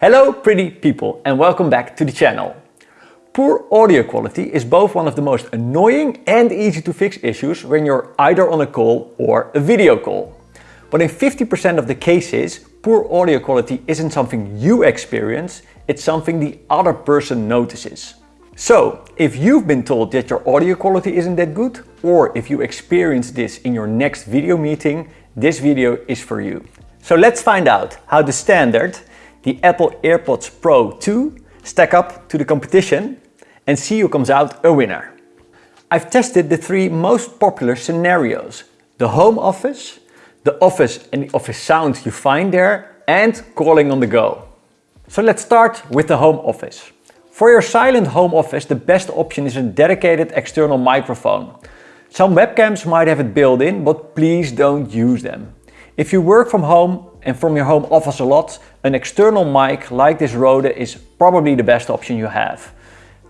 Hello pretty people and welcome back to the channel. Poor audio quality is both one of the most annoying and easy to fix issues when you're either on a call or a video call. But in 50% of the cases, poor audio quality isn't something you experience, it's something the other person notices. So, if you've been told that your audio quality isn't that good, or if you experience this in your next video meeting, this video is for you. So let's find out how the standard the Apple AirPods Pro 2 stack up to the competition and see who comes out a winner. I've tested the three most popular scenarios. The home office, the office and the office sound you find there and calling on the go. So let's start with the home office. For your silent home office, the best option is a dedicated external microphone. Some webcams might have it built in, but please don't use them. If you work from home and from your home office a lot, an external mic like this Rode is probably the best option you have.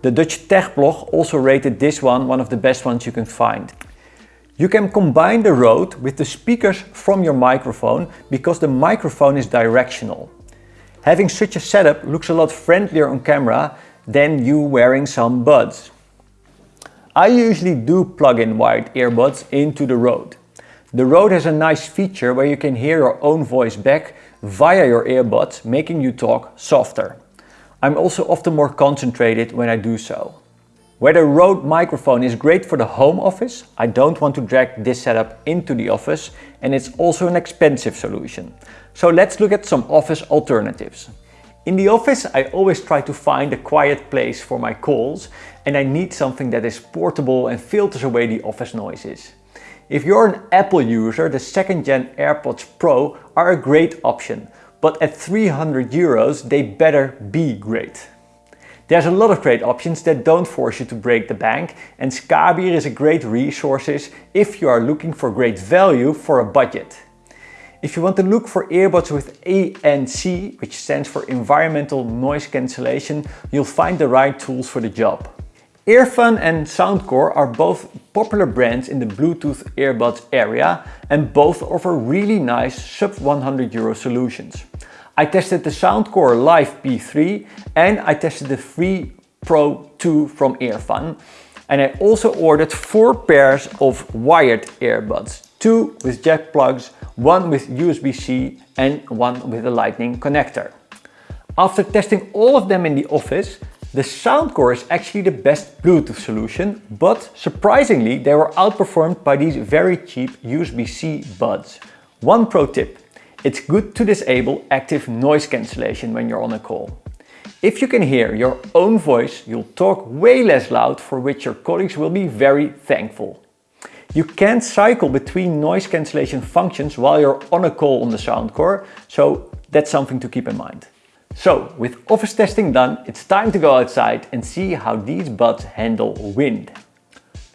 The Dutch Tech blog also rated this one one of the best ones you can find. You can combine the Rode with the speakers from your microphone because the microphone is directional. Having such a setup looks a lot friendlier on camera than you wearing some buds. I usually do plug in wired earbuds into the Rode. The Rode has a nice feature where you can hear your own voice back via your earbuds, making you talk softer. I'm also often more concentrated when I do so. Where the Rode microphone is great for the home office, I don't want to drag this setup into the office and it's also an expensive solution. So let's look at some office alternatives. In the office, I always try to find a quiet place for my calls and I need something that is portable and filters away the office noises. If you're an Apple user, the second gen AirPods Pro are a great option, but at 300 euros they better be great. There's a lot of great options that don't force you to break the bank and Skabir is a great resource if you are looking for great value for a budget. If you want to look for earbuds with ANC, which stands for Environmental Noise Cancellation, you'll find the right tools for the job. Earfun and Soundcore are both popular brands in the Bluetooth earbuds area and both offer really nice sub 100 euro solutions. I tested the Soundcore Life P3 and I tested the Free Pro 2 from Earfun and I also ordered four pairs of wired earbuds, two with jack plugs, one with USB-C and one with a lightning connector. After testing all of them in the office, the Soundcore is actually the best Bluetooth solution, but surprisingly they were outperformed by these very cheap USB-C buds. One pro tip, it's good to disable active noise cancellation when you're on a call. If you can hear your own voice, you'll talk way less loud for which your colleagues will be very thankful. You can't cycle between noise cancellation functions while you're on a call on the Soundcore, so that's something to keep in mind. So, with office testing done, it's time to go outside and see how these buds handle wind.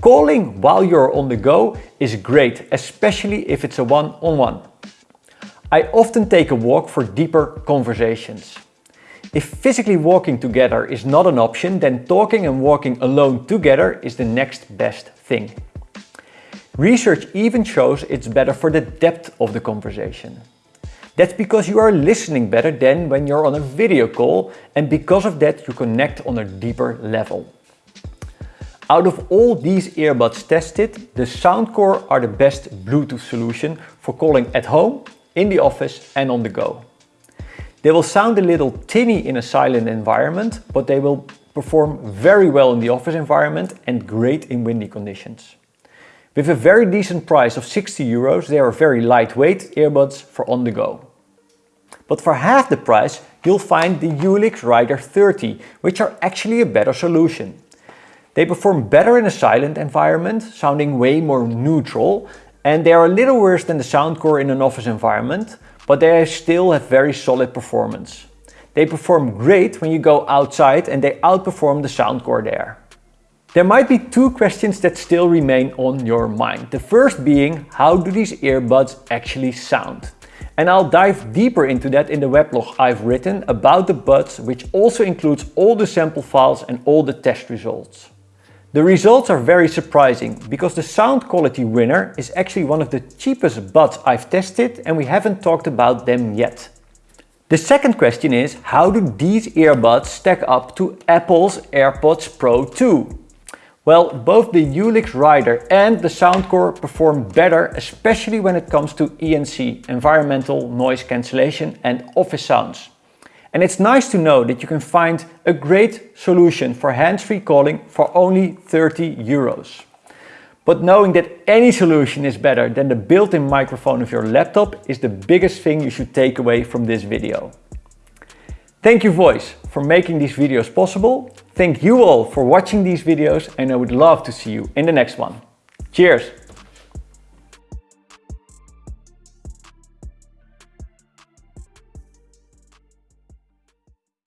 Calling while you're on the go is great, especially if it's a one-on-one. -on -one. I often take a walk for deeper conversations. If physically walking together is not an option, then talking and walking alone together is the next best thing. Research even shows it's better for the depth of the conversation. That's because you are listening better than when you're on a video call and because of that you connect on a deeper level. Out of all these earbuds tested, the Soundcore are the best Bluetooth solution for calling at home, in the office and on the go. They will sound a little tinny in a silent environment, but they will perform very well in the office environment and great in windy conditions. With a very decent price of 60 euros, they are very lightweight earbuds for on the go. But for half the price, you'll find the Ulix Rider 30, which are actually a better solution. They perform better in a silent environment, sounding way more neutral, and they are a little worse than the Soundcore in an office environment, but they still have very solid performance. They perform great when you go outside and they outperform the Soundcore there. There might be two questions that still remain on your mind. The first being, how do these earbuds actually sound? And I'll dive deeper into that in the weblog I've written about the buds, which also includes all the sample files and all the test results. The results are very surprising because the sound quality winner is actually one of the cheapest buds I've tested and we haven't talked about them yet. The second question is, how do these earbuds stack up to Apple's AirPods Pro 2? Well, both the Ulix Rider and the Soundcore perform better, especially when it comes to ENC, environmental noise cancellation and office sounds. And it's nice to know that you can find a great solution for hands-free calling for only 30 euros. But knowing that any solution is better than the built-in microphone of your laptop is the biggest thing you should take away from this video. Thank you Voice for making these videos possible. Thank you all for watching these videos and I would love to see you in the next one. Cheers!